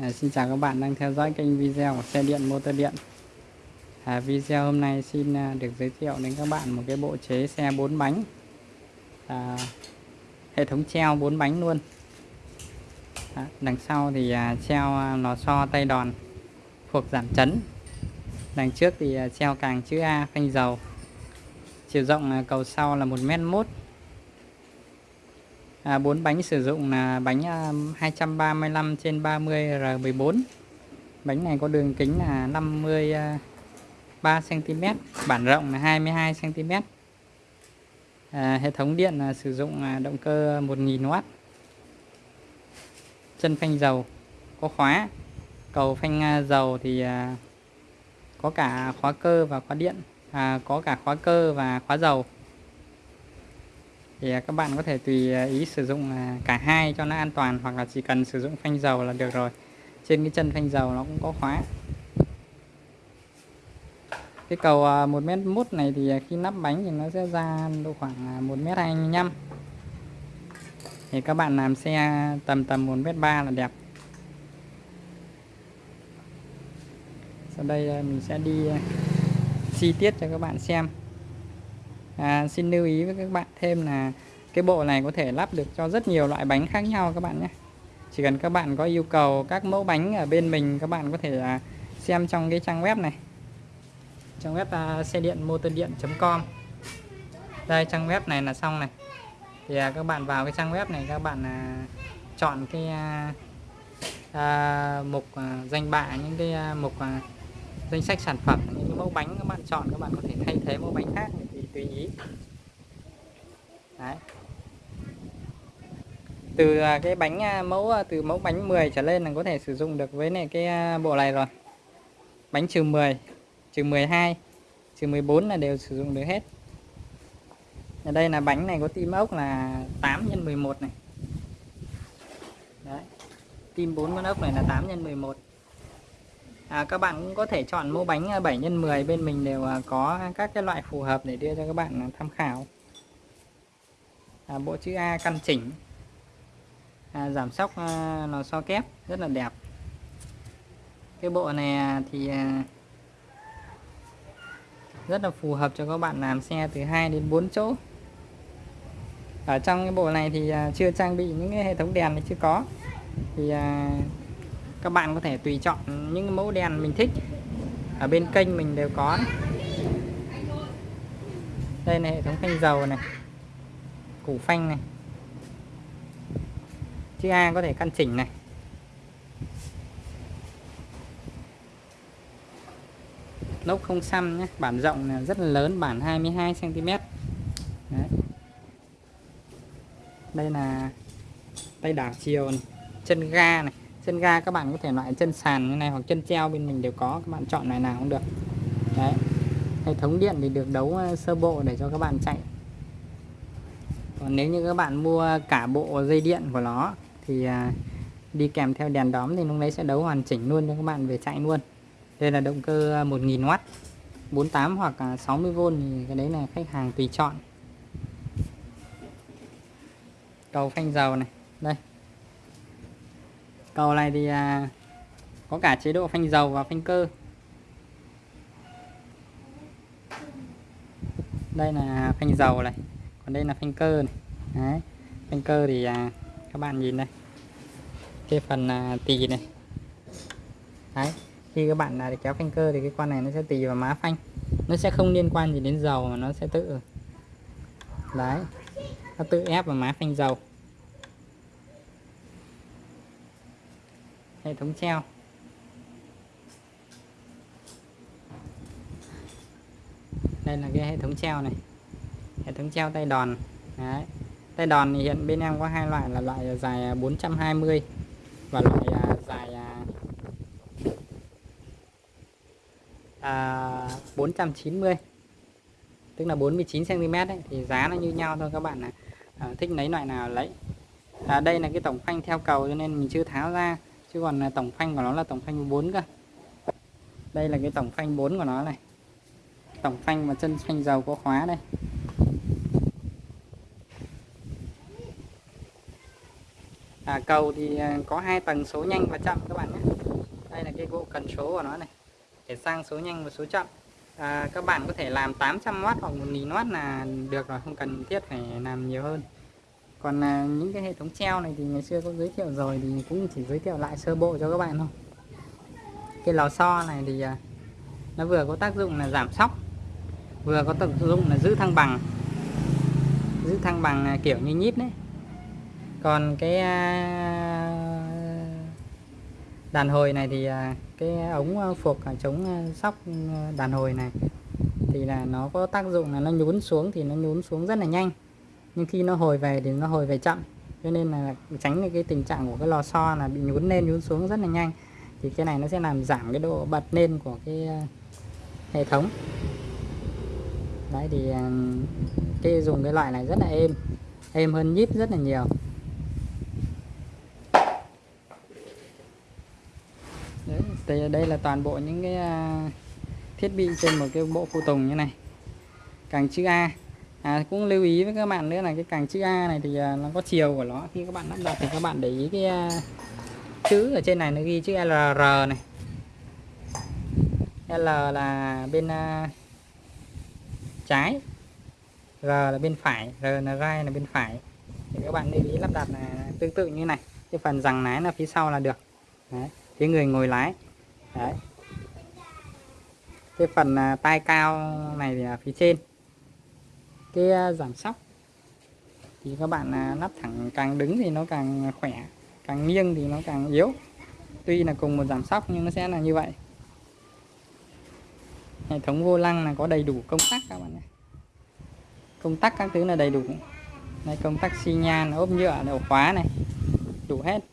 À, xin chào các bạn đang theo dõi kênh video của xe điện motor điện. À, Video hôm nay xin à, được giới thiệu đến các bạn một cái bộ chế xe 4 bánh. À, Hệ thống treo 4 bánh luôn. À, Đằng sau thì à, treo à, lò xo tay đòn Phuộc giảm chấn. Đằng trước thì à, treo càng chữ A phanh dầu. Chiều rộng à, cầu sau là 1m1 à, 4 bánh sử dụng là bánh à, 235 trên 30 R14 bánh này có đường kính là 53 cm à, bản rộng là 22 cm à, hệ thống điện là sử dụng à, động cơ 1000W chân phanh dầu có khóa cầu phanh dầu thì có cả khóa cơ và khóa điện à, có cả khóa cơ và khóa dầu thì à, các bạn có thể tùy à, ý sử dụng à, cả hai cho nó an toàn hoặc là chỉ cần sử dụng phanh dầu là được rồi. Trên cái chân phanh dầu nó cũng có khóa. Cái cầu 1 mét mút này thì khi nắp bánh thì nó sẽ ra độ khoảng 1 mét 25 thì các bạn làm xe tầm tầm 1 mét 3 là đẹp. Sau đây mình sẽ đi chi tiết cho các bạn xem à, xin lưu ý với các bạn thêm là cái bộ này có thể lắp được cho rất nhiều loại bánh khác nhau các bạn nhé. Chỉ cần các bạn có yêu cầu các mẫu bánh ở bên mình các bạn có thể là xem trong cái trang web này. Trang web uh, xe điện motor điện.com đây trang web này là xong này. Thì uh, các bạn vào cái trang web này các bạn uh, chọn cái uh, uh, mục uh, danh bạ những cái uh, mục uh, danh sách sản phẩm những cái mẫu bánh các bạn chọn các bạn có thể thay thế mẫu bánh khác. Thì tùy ý Đấy. từ à, cái bánh à, mẫu à, từ mẫu bánh 10 trở lên là có thể sử dụng được với này cái bộ này rồi. Bánh trừ 10 trừ 12 trừ 14 là đều sử dụng được hết. Ở đây là bánh này có tim ốc là 8 x 11 này. Đấy. tim 4 con ốc này là 8 x 11 à, các bạn cũng có thể chọn mẫu bánh 7 x 10 bên mình đều à, có các cái loại phù hợp để đưa cho các bạn à, tham khảo. À, bộ chữ A căn chỉnh. À, giảm sóc à, lò xo kép rất là đẹp. Cái bộ này à, thì à, rất là phù hợp cho các bạn làm xe từ 2 đến 4 chỗ. Ở trong cái bộ này thì à, chưa trang bị những cái hệ thống đèn này chưa có. Thì à, các bạn có thể tùy chọn những mẫu đèn mình thích. Ở bên kênh mình đều có đây là hệ thống phanh dầu này. Củ phanh này. Chữ A có thể căn chỉnh này. Lốc không xăm nhé. Bản rộng là rất là lớn, bản 22 cm Đấy. đây là tay đảo chiều này. chân ga này chân ga các bạn có thể loại chân sàn như này hoặc chân treo bên mình đều có, các bạn chọn loại nào cũng được. Đấy. Hệ thống điện thì được đấu ờ, sơ bộ để cho các bạn chạy. Còn nếu như các bạn mua cả bộ dây điện của nó thì à, đi kèm theo đèn đóm thì lúc đấy sẽ đấu hoàn chỉnh luôn cho các bạn về chạy luôn. Đây là động cơ à, 1000W 48 hoặc à, 60V thì cái đấy là khách hàng tùy chọn. Cầu phanh dầu này. Đây cầu này thì à, có cả chế độ phanh dầu và phanh cơ đây là phanh dầu này còn đây là phanh cơ này Đấy. phanh cơ thì à, các bạn nhìn đây cái phần à, tì này Đấy. khi các bạn à, kéo phanh cơ thì cái con này nó sẽ tì vào má phanh nó sẽ không liên quan gì đến dầu mà nó sẽ tự đấy nó tự ép vào má phanh dầu hệ thống treo. Đây là cái hệ thống treo này. Hệ thống treo tay đòn. Đấy. tay đòn thì hiện bên em có hai loại là loại dài à, 420 và loại à, dài à, à 490 tức là 49 cm ấy, thì giá nó như nhau thôi các bạn này à, ờ, thích lấy loại nào lấy. À, đây là cái tổng phanh theo cầu cho nên mình chưa tháo ra chứ còn là tổng phanh của nó là tổng phanh 4 cơ. Đây là cái tổng phanh 4 của nó này. Tổng phanh và chân phanh dầu có khóa đây. À, cầu thì à, có hai tầng số nhanh và chậm các bạn nhé. Đây là cái bộ cần số của nó này. Để sang số nhanh và số chậm. À, các bạn có thể làm 800W hoặc 1000W là được rồi không cần thiết phải làm nhiều hơn còn là những cái hệ thống treo này thì ngày xưa có giới thiệu rồi thì cũng chỉ giới thiệu lại sơ bộ cho các bạn thôi. Cái lò xo này thì à, nó vừa có tác dụng là giảm sóc, vừa có tác dụng là giữ thăng bằng, giữ thăng bằng à, kiểu như nhíp đấy. Còn cái à, đàn hồi này thì cái ống phục phuộc chống sóc ừ, đàn hồi này thì là nó có tác dụng là nó nhún xuống thì nó nhún xuống rất là nhanh nhưng khi nó hồi về thì nó hồi về chậm. Cho nên là tránh được cái tình trạng của cái lò xo là bị nhún lên nhún xuống rất là nhanh. Thì cái này nó sẽ làm giảm cái độ bật lên của cái ờ, hệ thống. Đấy, thì ờ, cái dùng cái loại này rất là êm. Êm hơn nhíp rất là nhiều. Đấy, thì đây là toàn bộ những cái ờ, thiết bị trên một cái bộ phụ tùng như này. Càng chữ A à, cũng lưu ý với các bạn nữa là cái càng chữ A này thì à, nó có chiều của nó. Khi các bạn lắp đặt thì các bạn để ý cái à, chữ ở trên này nó ghi chữ LR này. L là bên à, trái G là bên phải R là gai là bên phải. Thì các bạn lưu ý lắp đặt là tương tự như này. Cái phần rằng lái là phía sau là được. Đấy. phía người ngồi lái. Đấy. cái phần tay cao này thì là phía trên cái à, giảm sóc. Thì các bạn à, lắp thẳng càng đứng thì nó càng khỏe, càng nghiêng thì nó càng yếu. Tuy là cùng một giảm sóc nhưng nó sẽ là như vậy. Hệ thống vô lăng là có đầy đủ công tắc các bạn nhé công tắc các thứ là đầy đủ. Này công tắc xi nhan, ốp nhựa ổ khóa này, đủ hết.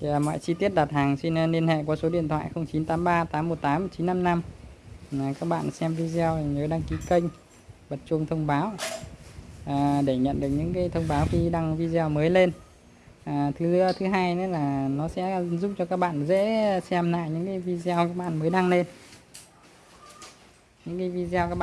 Thì, mọi chi tiết đặt hàng xin ờ, liên hệ qua số điện thoại 0983 818 955 các bạn xem video thì nhớ đăng ký kênh bật chuông thông báo à, để nhận được những cái thông báo khi đăng video mới lên. À, thứ thứ hai nữa là nó sẽ giúp cho các bạn dễ xem lại những cái video các bạn mới đăng lên. Những cái video các bạn